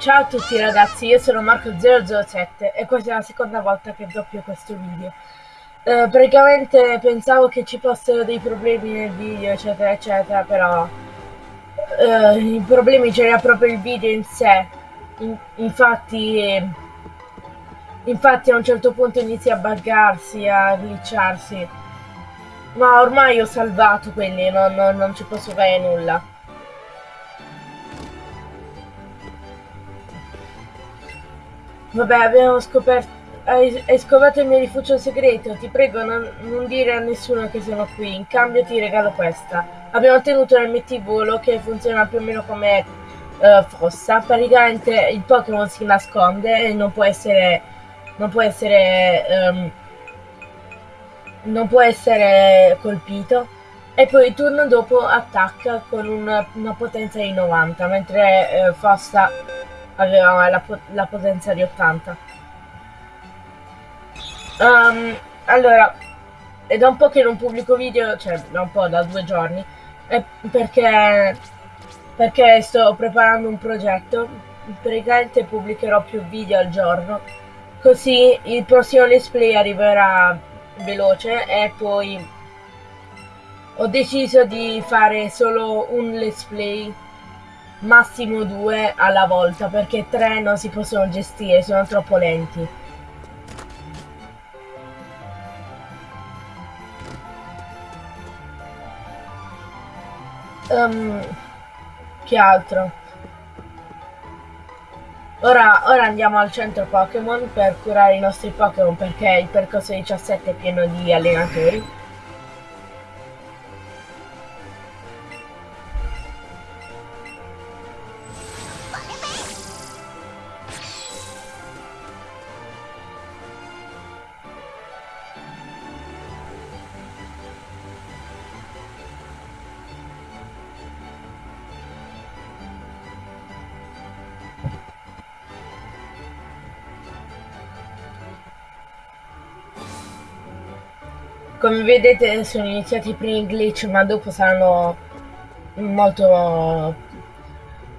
Ciao a tutti ragazzi, io sono Marco007 e questa è la seconda volta che doppio questo video. Eh, praticamente pensavo che ci fossero dei problemi nel video eccetera eccetera, però eh, i problemi c'era proprio il video in sé. In, infatti, infatti a un certo punto inizia a buggarsi, a glitcharsi. Ma ormai ho salvato quelli, non, non, non ci posso fare nulla. Vabbè, abbiamo scoperto... Hai, hai, scovato il mio rifugio segreto, ti prego non, non, dire a nessuno che sono qui, in cambio ti regalo questa. Abbiamo ottenuto un MT volo che funziona più o meno come uh, fossa, praticamente il Pokémon si nasconde e non può essere... non può essere... Um, non può essere colpito. E poi il turno dopo attacca con una, una potenza di 90, mentre uh, Fossa aveva la, la potenza di 80. Um, ehm, allora, è da un po' che non pubblico video, cioè da un po', da due giorni, perché, perché sto preparando un progetto, praticamente pubblicherò più video al giorno, così il prossimo let's play arriverà veloce e poi ho deciso di fare solo un let's play massimo due alla volta perché tre non si possono gestire, sono troppo lenti. Um, che altro? Ora, ora, andiamo al centro Pokémon per curare i nostri Pokémon perché il percorso 17 è pieno di allenatori. Come vedete sono iniziati i primi glitch ma dopo saranno molto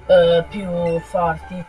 uh, più forti.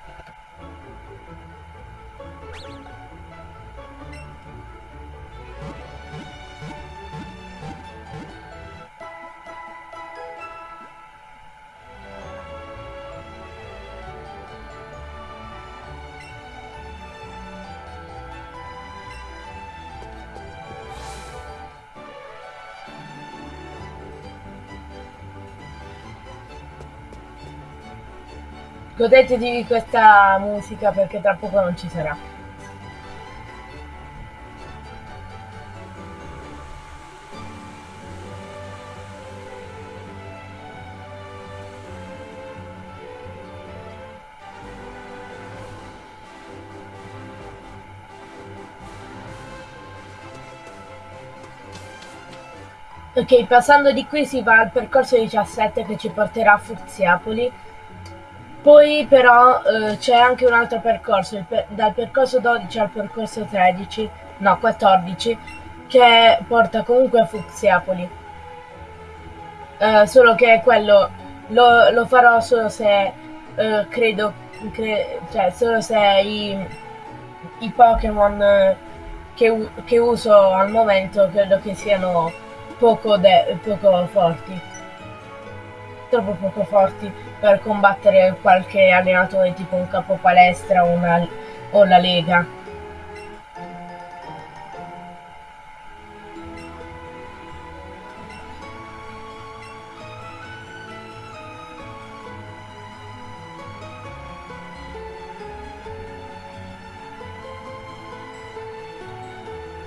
Godetevi questa musica perché tra poco non ci sarà. Ok, passando di qui si va al percorso 17 che ci porterà a Fuziapoli poi però eh, c'è anche un altro percorso, per dal percorso 12 al percorso 13, no 14, che porta comunque a Fuxiapoli. Eh, solo che quello lo, lo, farò solo se eh, credo, cre cioè solo se i, i Pokémon che, che, uso al momento credo che siano poco, poco forti troppo poco forti per combattere qualche allenatore tipo un capo palestra o, una, o la lega.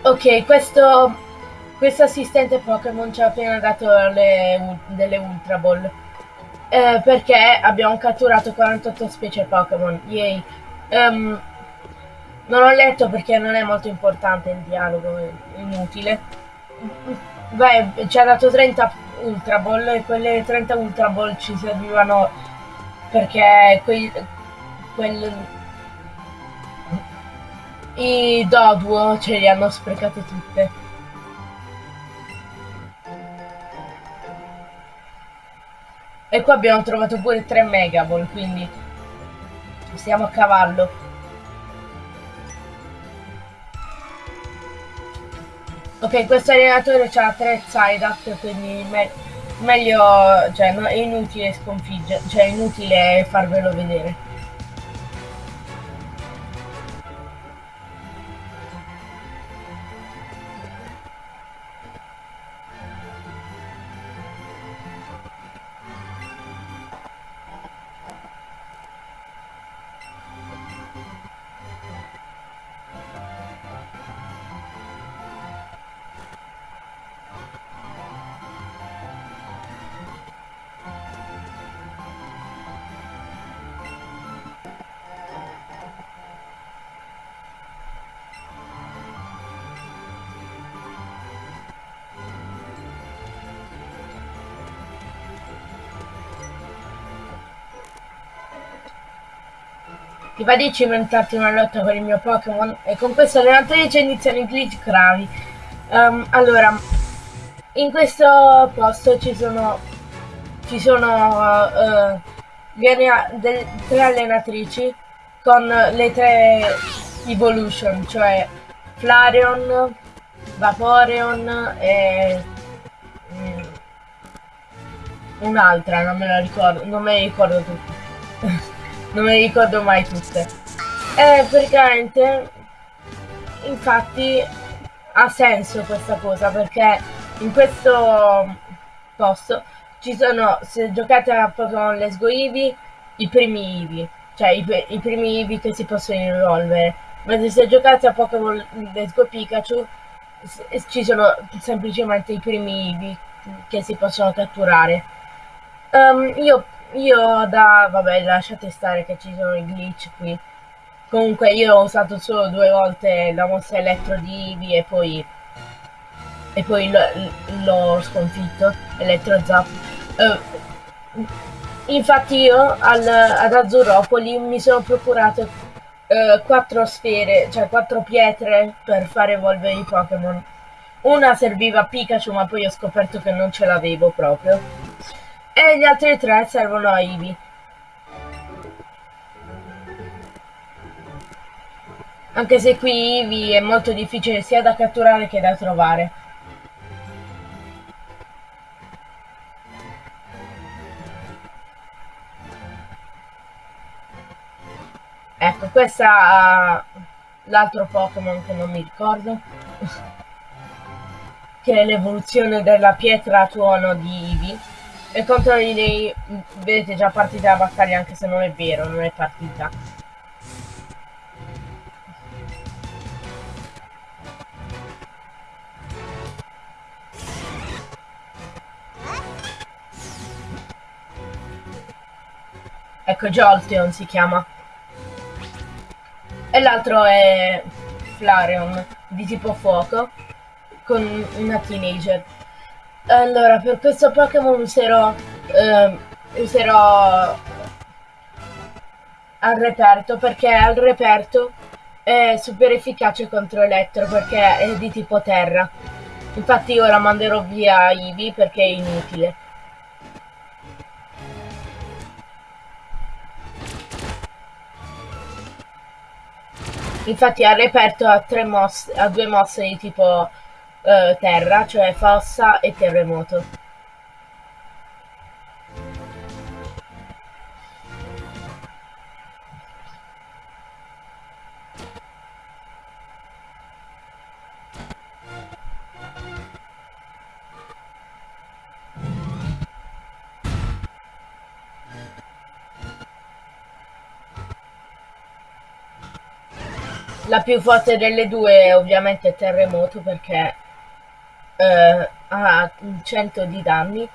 Ok, questo, questo assistente Pokémon ci ha appena dato le, delle Ultra Ball eh, perché abbiamo catturato 48 specie Pokémon. Yay. Um, non ho letto perché non è molto importante il dialogo, è inutile. Beh, ci ha dato 30 Ultra Ball e quelle 30 Ultra Ball ci servivano perché quei, quel, i Doduo ce li hanno sprecate tutte. E qua abbiamo trovato pure 3 Megaball, quindi... Stiamo a cavallo. Ok, questo allenatore ha tre side quindi me meglio, cioè no, è inutile sconfiggere, cioè è inutile farvelo vedere. Ti va di cimentarti una lotta con il mio Pokémon? E con questo allenatrice iniziano i glitch gravi. Um, allora, in questo posto ci sono ci sono uh, delle, tre allenatrici con le tre evolution, cioè Flareon, Vaporeon e mm, un'altra, non me la ricordo, non me la ricordo tutti. Non me le ricordo mai tutte. E praticamente, infatti, ha senso questa cosa perché in questo posto ci sono, se giocate a Pokémon Let's Go Eevee, i primi Eevee, cioè i, i primi Eevee che si possono evolvere. Mentre se giocate a Pokémon Let's Go Pikachu, ci sono semplicemente i primi Eevee che si possono catturare. Um, io io da... vabbè lasciate stare che ci sono i glitch qui. Comunque io ho usato solo due volte la mossa elettro di Eevee e poi... E poi l'ho sconfitto, elettro zap. Uh, infatti io al, ad Azzuropoli mi sono procurato uh, quattro sfere, cioè quattro pietre per fare evolvere i Pokémon. Una serviva a Pikachu ma poi ho scoperto che non ce l'avevo proprio e gli altri tre servono a Ivy. Anche se qui Ivy è molto difficile sia da catturare che da trovare. Ecco, questa l'altro Pokémon che non mi ricordo. che è l'evoluzione della pietra tuono di Ivy e contro di lei vedete già partita la battaglia anche se non è vero, non è partita. Ecco, Jolteon si chiama. E l'altro è Flareon, di tipo fuoco, con una teenager. Allora, per questo Pokémon userò, eh, userò al reperto perché al reperto è super efficace contro Elettro perché è di tipo terra. Infatti ora manderò via Eevee perché è inutile. Infatti al reperto ha, ha due mosse di tipo eh, terra, cioè fossa e terremoto. La più forte delle due ovviamente è terremoto perché eh, ha 100 di danni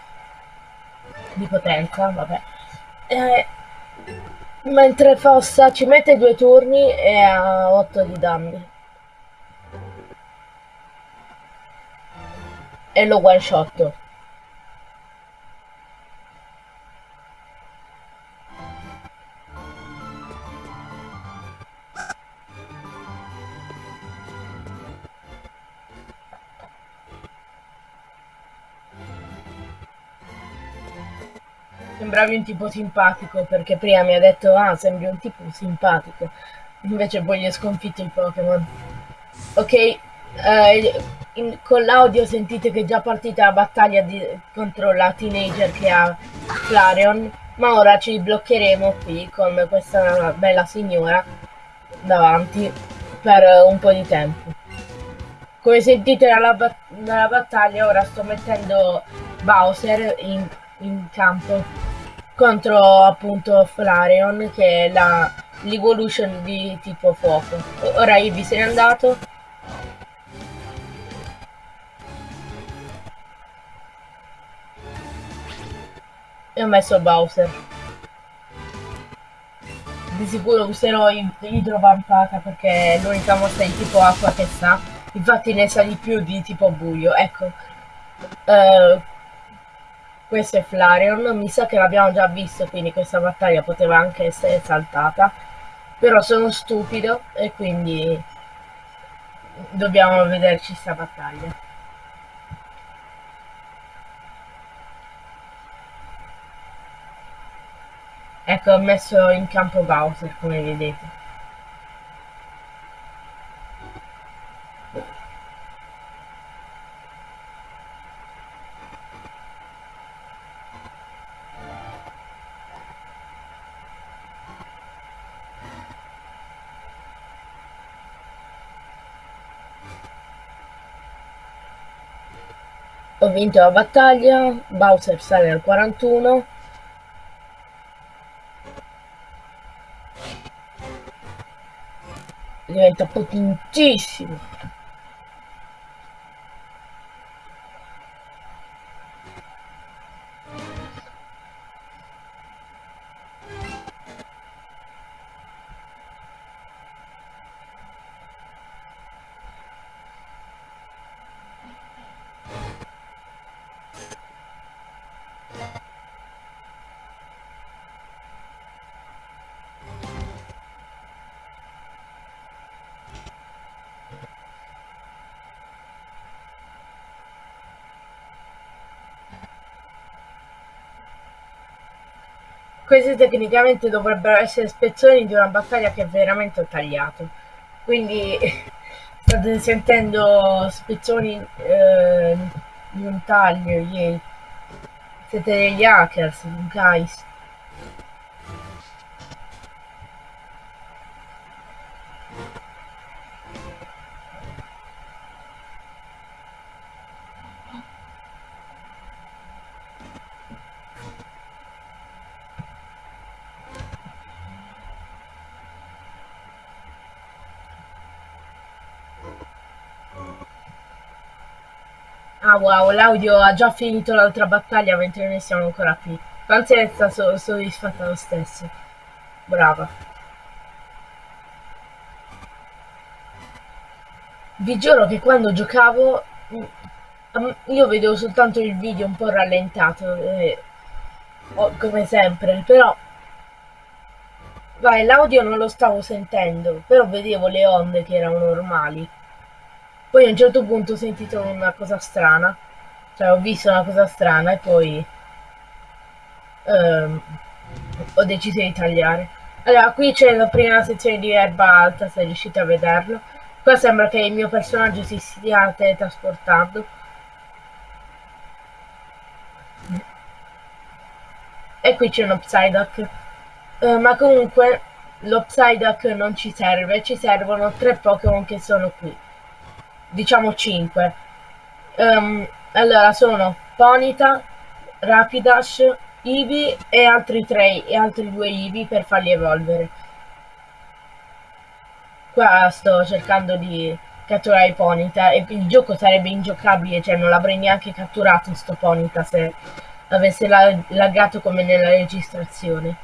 di potenza, vabbè. Eh, mentre Fossa ci mette due turni e ha 8 di danni. E lo one shot. Sembravi un tipo simpatico, perché prima mi ha detto, ah, sembri un tipo simpatico. Invece poi gli ho sconfitto il Pokémon. Ok, eh, in, con l'audio sentite che è già partita la battaglia di, contro la teenager che ha Flareon, ma ora ci bloccheremo qui con questa bella signora davanti per un po' di tempo. Come sentite dalla, bat dalla battaglia ora sto mettendo Bowser in, in campo contro appunto Flareon che è la l'evolution di tipo fuoco. Ora Eevee se n'è andato. E ho messo Bowser. Di sicuro userò idrovampata perché è l'unica mossa di tipo acqua che sa. Infatti ne sa di più di tipo buio. Ecco. Uh, questo è Flareon. Mi sa che l'abbiamo già visto, quindi questa battaglia poteva anche essere saltata però sono stupido e quindi dobbiamo vederci sta battaglia ecco ho messo in campo Bowser come vedete vinto la battaglia, Bowser sale al 41. Diventa potentissimo. Questi tecnicamente dovrebbero essere spezzoni di una battaglia che veramente ho tagliato. Quindi state sentendo spezzoni eh, di un taglio, yay. Siete degli hackers, guys. Wow, l'audio ha già finito l'altra battaglia mentre noi siamo ancora qui. Pazienza, sono soddisfatta lo stesso. Brava. Vi giuro che quando giocavo mm, io vedevo soltanto il video un po' rallentato, eh, come sempre, però vai, l'audio non lo stavo sentendo, però vedevo le onde che erano normali. Poi a un certo punto ho sentito una cosa strana, cioè ho visto una cosa strana e poi ehm, ho deciso di tagliare. Allora, qui c'è la prima sezione di erba alta, se riuscite a vederlo. Qua sembra che il mio personaggio si stia teletrasportando. E qui c'è un Psyduck. Uh, ma comunque lo Psyduck non ci serve, ci servono tre Pokémon che sono qui diciamo 5. Um, ehm, allora sono Ponita, Rapidash, Eevee e altri 3 e altri 2 Eevee per farli evolvere. Qua sto cercando di catturare Ponita e il gioco sarebbe ingiocabile, cioè non l'avrei neanche catturato sto Ponita se avesse laggato come nella registrazione.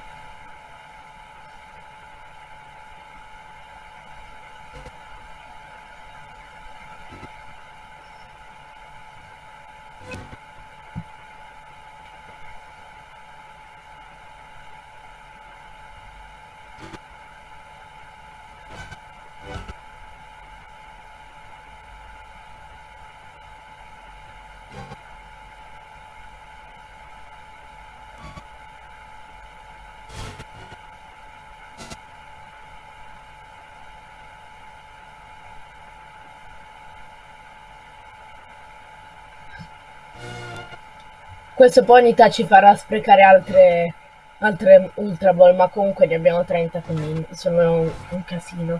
Questo Ponyta ci farà sprecare altre, altre Ultra Ball, ma comunque ne abbiamo 30, quindi sono un casino.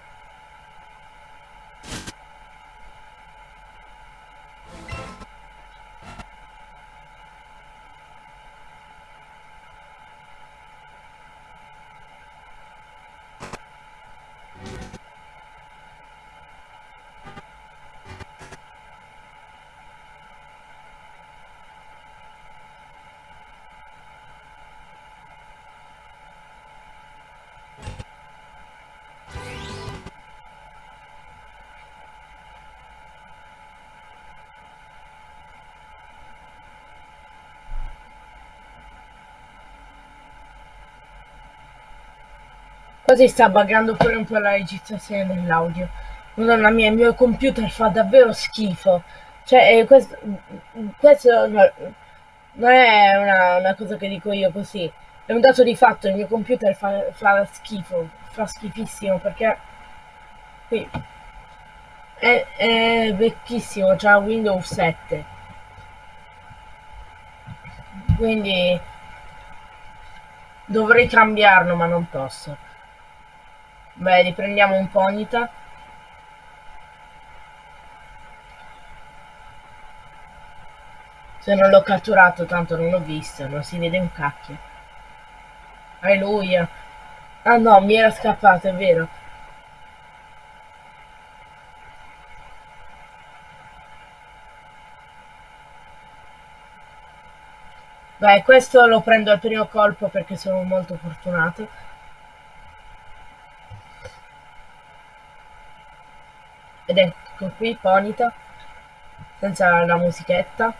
Così sta buggando pure un po' la registrazione dell'audio. Madonna mia, il mio computer fa davvero schifo. Cioè, eh, questo, questo non è una, una, cosa che dico io così. È un dato di fatto, il mio computer fa, fa schifo, fa schifissimo perché qui è, è vecchissimo, già Windows 7. Quindi dovrei cambiarlo ma non posso. Beh, riprendiamo un Ponyta. Se non l'ho catturato, tanto non l'ho visto, non si vede un cacchio. Alleluia. Ah no, mi era scappato, è vero. Beh, questo lo prendo al primo colpo perché sono molto fortunato. Ed ecco qui Ponita senza la musichetta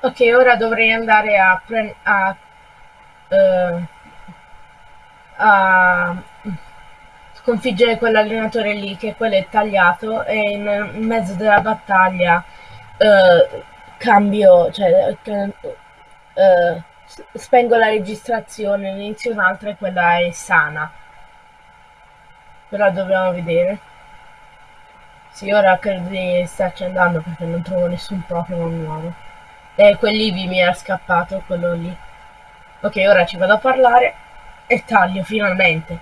Ok, ora dovrei andare a, a, uh, a sconfiggere quell'allenatore lì, che quello è tagliato, e in, mezzo della battaglia uh, cambio, cioè uh, spengo la registrazione, inizio un'altra e quella è sana. Però dobbiamo vedere. Sì, ora credo di starci andando perché non trovo nessun Pokémon nuovo. Eh, quell'Ivi mi era scappato, quello lì. Ok, ora ci vado a parlare e taglio finalmente.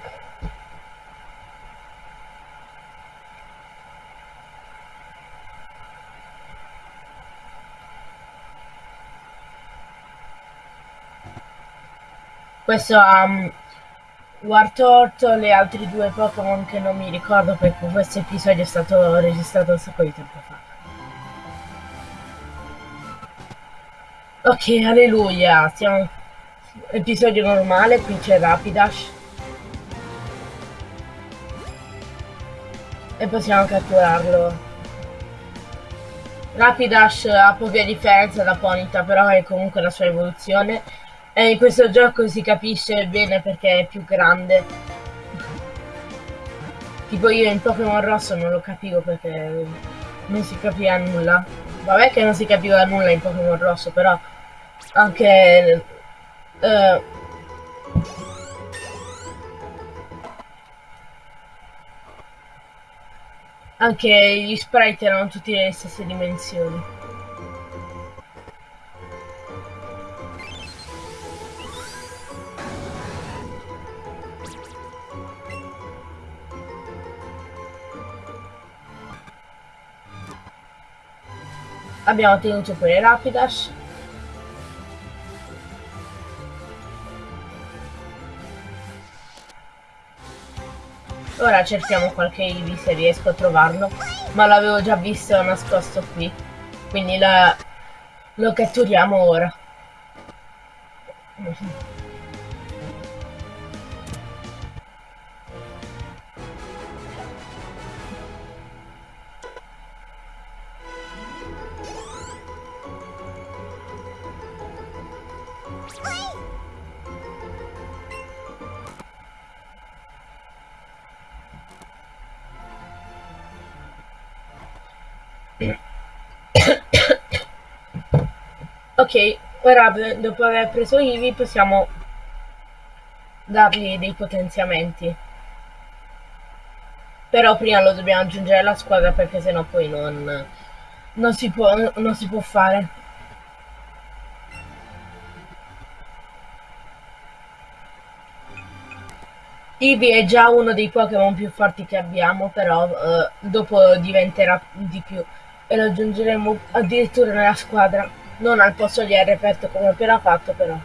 Questo ha um, Wartortle e altri due Pokémon che non mi ricordo perché questo episodio è stato registrato un sacco di tempo fa. Ok, alleluia, siamo episodio normale, qui c'è Rapidash. E possiamo catturarlo. Rapidash ha poche differenze da Ponita, però è comunque la sua evoluzione. E in questo gioco si capisce bene perché è più grande. Tipo io in Pokémon Rosso non lo capivo perché non si capiva nulla. Vabbè che non si capiva nulla in Pokémon Rosso, però anche eh, anche gli sprite erano tutti nelle stesse dimensioni. Abbiamo ottenuto pure Rapidash. Ora cerchiamo qualche Eevee se riesco a trovarlo, ma l'avevo già visto nascosto qui, quindi la... lo catturiamo ora. Ok, ora dopo aver preso Ivi possiamo dargli dei potenziamenti. Però prima lo dobbiamo aggiungere alla squadra perché sennò poi non, non, si, può, non si può fare. Eevee è già uno dei Pokémon più forti che abbiamo, però eh, dopo diventerà di più e lo aggiungeremo addirittura nella squadra, non al posto di reperto come ho appena fatto, però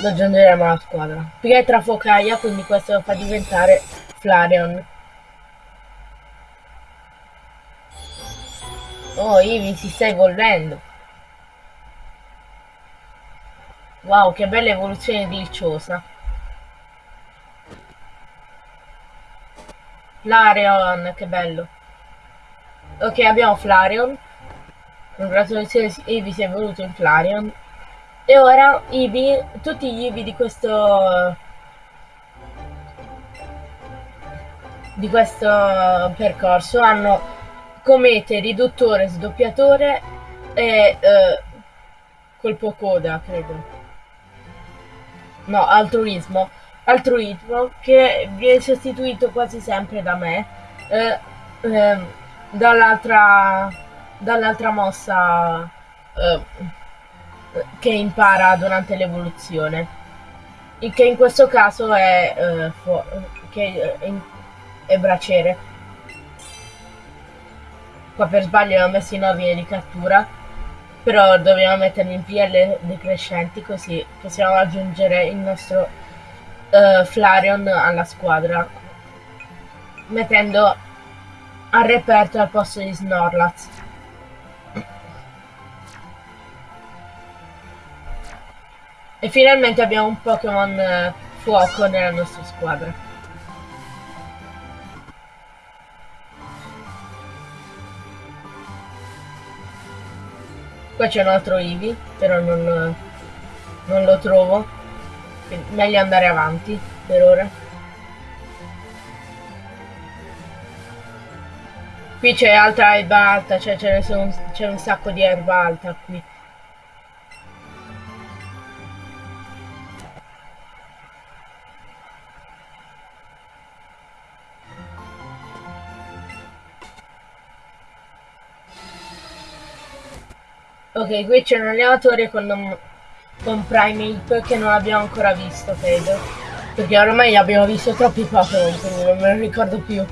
lo aggiungeremo alla squadra. Pietra focaia, quindi questo lo fa diventare Flareon. Oh, Eevee si sta evolvendo. Wow, che bella evoluzione deliciosa. Flareon, che bello. Ok, abbiamo Flareon. Congratulazioni, Eevee si è evoluto in Flareon. E ora Eevee, tutti gli Eevee di questo... di questo percorso hanno comete, riduttore, sdoppiatore e eh, colpo coda, credo. No, altruismo altruismo che viene sostituito quasi sempre da me eh, eh, dall'altra dall'altra mossa eh, che impara durante l'evoluzione che in questo caso è, eh, che è, è braciere qua per sbaglio l'ho messo in ordine di cattura però dobbiamo metterli in PL decrescenti così possiamo aggiungere il nostro uh, Flareon alla squadra, mettendo a reperto al posto di Snorlax. E finalmente abbiamo un Pokémon uh, fuoco nella nostra squadra. Qua c'è un altro Eevee, però non, non lo trovo meglio andare avanti per ora. Qui c'è altra erba alta, cioè c'è un, un sacco di erba alta qui. Ok, qui c'è un allenatore con un con Primeape che non abbiamo ancora visto, credo. Perché ormai abbiamo visto troppi Pokémon, quindi non me lo ricordo più.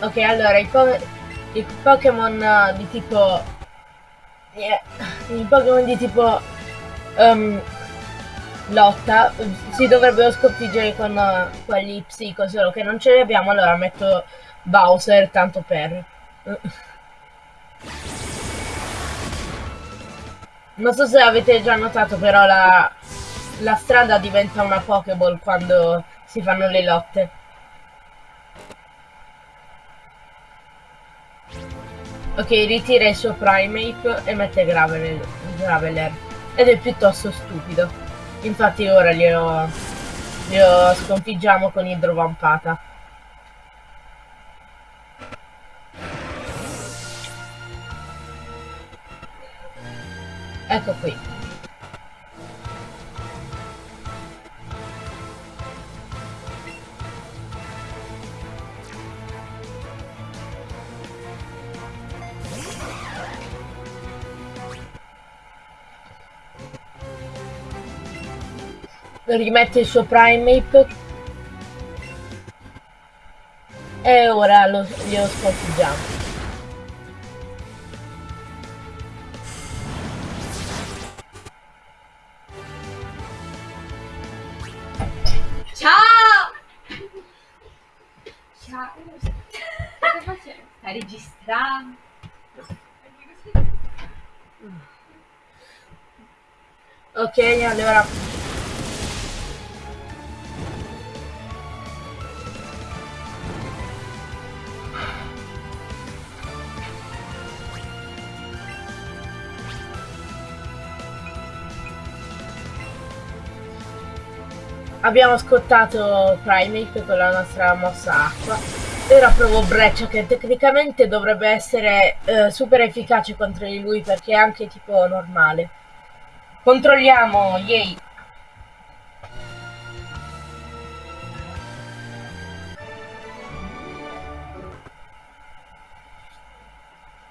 Ok, allora, i, po i Pokémon di tipo... Yeah, I Pokémon di tipo... Um, lotta si dovrebbero sconfiggere con uh, quelli psico, solo che non ce li abbiamo, allora metto Bowser tanto per. Non so se avete già notato, però la, la strada diventa una Pokéball quando si fanno le lotte. Ok, ritira il suo Primeape e mette Graveler, Graveler. Ed è piuttosto stupido. Infatti ora glielo, glielo sconfiggiamo con idrovampata. Ecco qui. Rimette il suo Primeape e ora lo, glielo sconfiggiamo. Ciao! Ciao! Sta registrando? Ok, allora Abbiamo scottato Primate con la nostra mossa acqua. Ora provo Breccia che tecnicamente dovrebbe essere eh, super efficace contro di lui perché è anche tipo normale. Controlliamo, yay!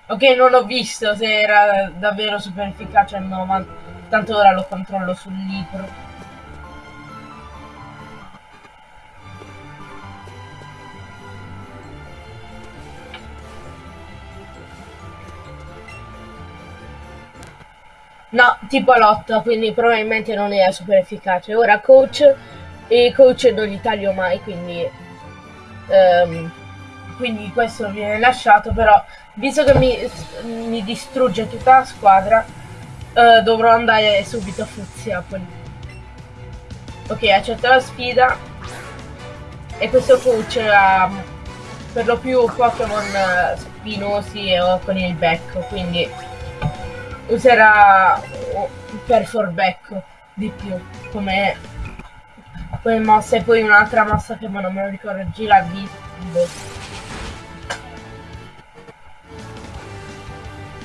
Ok, non ho visto se era davvero super efficace o no, ma tanto ora lo controllo sul libro. No, tipo lotta, quindi probabilmente non è super efficace. Ora coach, e coach non li taglio mai, quindi... Um, quindi questo viene lasciato, però visto che mi, mi distrugge tutta la squadra, uh, dovrò andare subito a Fuziapoli. Ok, accetto la sfida. E questo coach ha per lo più Pokémon spinosi o con il becco, quindi userà per Forbecco di più come, come mossa e poi un'altra mossa che non me lo ricordo gira di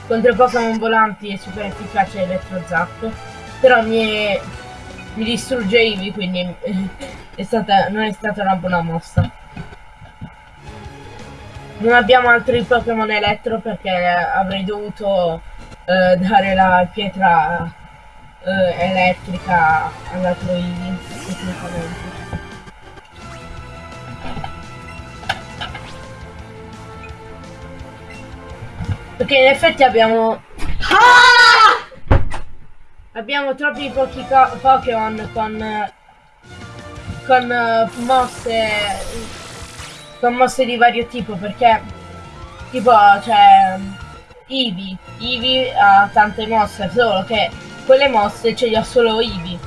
contro Pokémon volanti è super efficace Elettro Zap però mi, è, mi distrugge Eevee quindi è stata, non è stata una buona mossa. Non abbiamo altri Pokémon elettro perché avrei dovuto eh, dare la pietra eh, elettrica alla Troidi tecnicamente. Perché in effetti abbiamo... Ah! Abbiamo troppi pochi Pokémon con... Con uh, mosse... Con mosse di vario tipo perché... Tipo, cioè... Eevee. Eevee ha tante mosse, solo che quelle mosse ce le ha solo Eevee.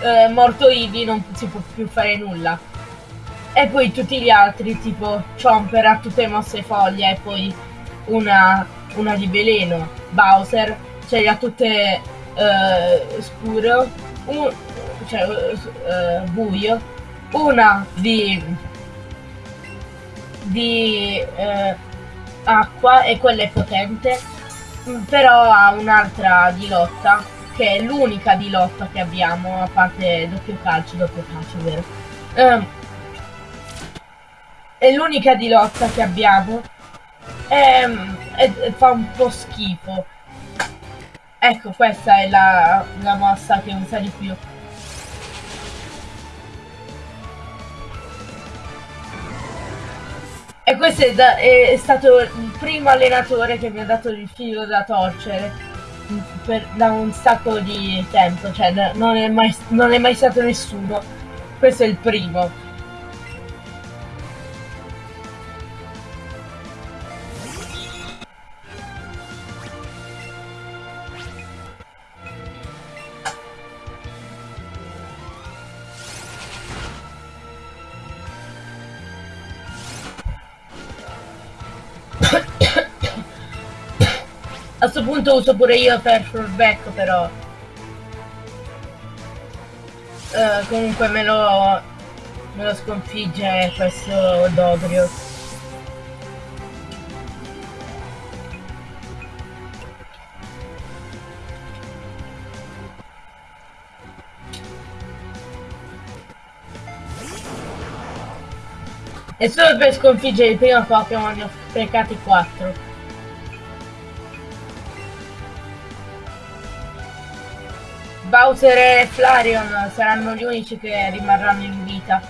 Eh, morto Eevee non si può più fare nulla. E poi tutti gli altri, tipo Chomper ha tutte mosse foglie e poi una, una di veleno. Bowser ce le ha tutte eh, scuro, un, cioè eh, buio, una di, di eh, acqua e quella è potente, mm, però ha un'altra di lotta, che è l'unica di lotta che abbiamo, a parte doppio calcio, doppio calcio, vero? Um, è l'unica di lotta che abbiamo e, e, e, fa un po' schifo. Ecco, questa è la, la mossa che usa di più. E questo è, da, è, stato il primo allenatore che mi ha dato il filo da torcere per, da un sacco di tempo, cioè non è, mai, non è mai stato nessuno. Questo è il primo. A questo punto uso pure io per fallback però. Uh, comunque me lo, me lo sconfigge questo Dogrio. E solo per sconfiggere il primo Pokémon ne ho sprecati 4. Bowser e Flareon saranno gli unici che rimarranno in vita.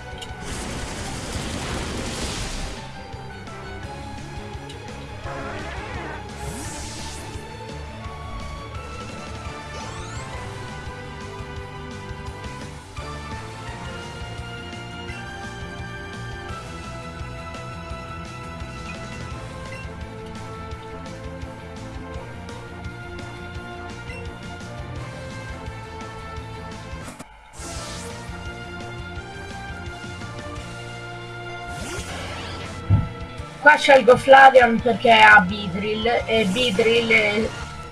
Qua scelgo Flavion perché ha Beedrill e Beedrill è,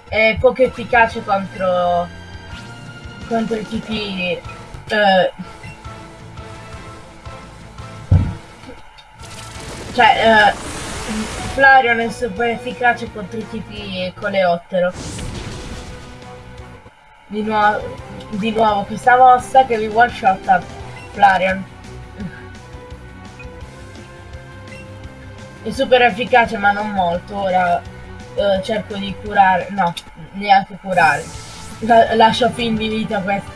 è poco efficace contro, contro i tipi... Eh, cioè, eh, Flavion è super efficace contro i tipi coleottero. Di nuovo, di nuovo questa mossa che vi one shot Flareon. È super efficace ma non molto, ora eh, cerco di curare, no, neanche curare. La, lascio fin di vita questo.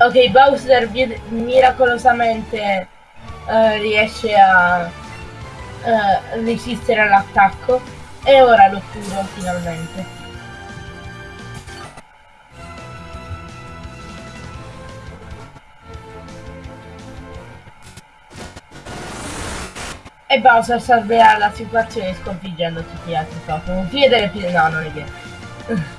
Ok, Bowser miracolosamente uh, riesce a eh, resistere all'attacco e ora lo curo finalmente. E Bowser salverà la situazione sconfiggendo tutti gli altri Pokémon. Fine dell'episodio. No, non è vero.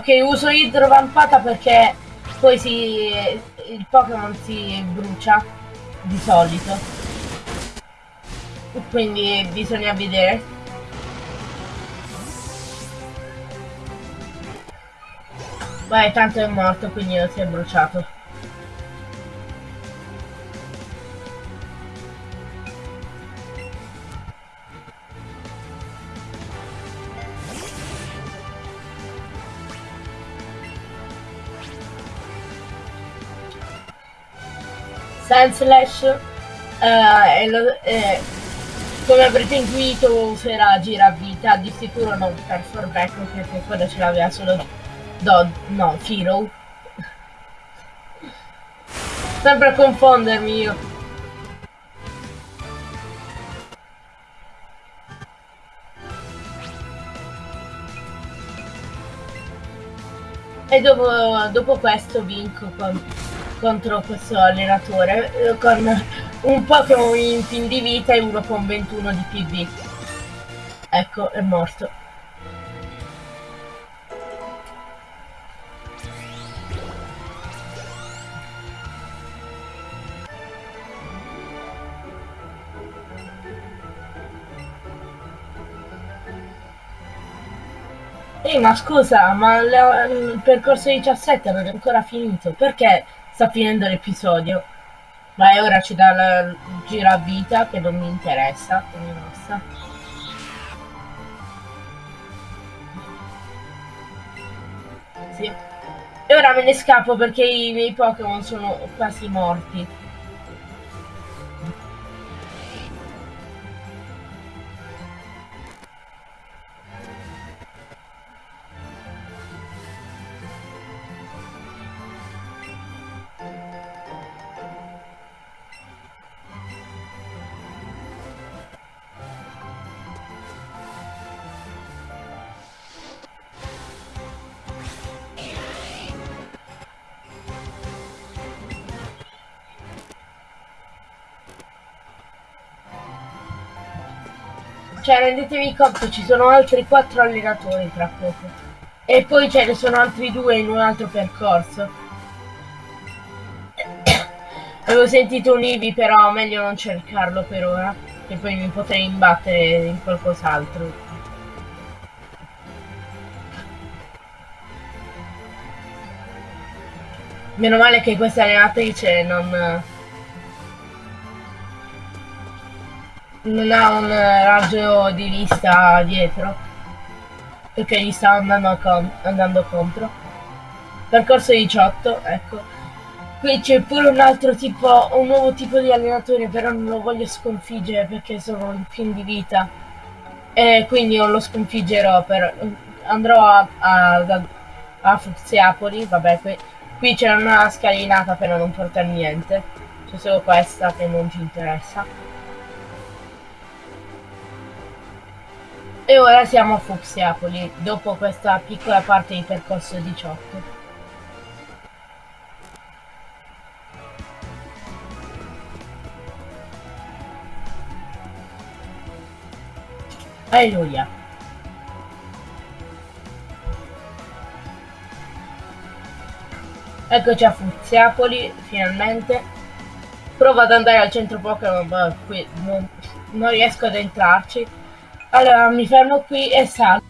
Ok, uso idrovampata perché poi si, il Pokémon si brucia di solito. Quindi bisogna vedere. Beh, tanto è morto, quindi non si è bruciato. Senslash eh, eh, come avrete intuito userà giravita di sicuro non per Forback perché quello ce l'aveva solo Dod, no, Firo sempre a confondermi io. E dopo, dopo questo vinco con contro questo allenatore eh, con un Pokémon in fin di vita e uno con 21 di PV. Ecco, è morto. Ehi, ma scusa, ma il percorso 17 non è ancora finito, perché sta finendo l'episodio. Ma ora ci dà la giravita che non mi interessa, quindi basta. Sì. E ora me ne scappo perché i miei Pokémon sono quasi morti. Cioè, rendetevi conto, ci sono altri quattro allenatori tra poco. E poi ce ne sono altri due in un altro percorso. Avevo sentito un Ivi, però meglio non cercarlo per ora. Che poi mi potrei imbattere in qualcos'altro. Meno male che questa allenatrice non... Non ha un raggio di vista dietro. Perché gli sta andando, con andando contro. Percorso 18, ecco. Qui c'è pure un altro tipo, un nuovo tipo di allenatore, però non lo voglio sconfiggere perché sono in fin di vita. E quindi non lo sconfiggerò, per, andrò a, a, a Fuziapoli, vabbè, qui, qui c'è una scalinata però non porta niente. C'è solo questa che non ci interessa. E ora siamo a Fuziapoli, dopo questa piccola parte di percorso 18. Alleluia. Eccoci a Fuziapoli, finalmente. Provo ad andare al centro Pokémon, ma qui non, non riesco ad entrarci. Allora, mi fermo qui e salgo.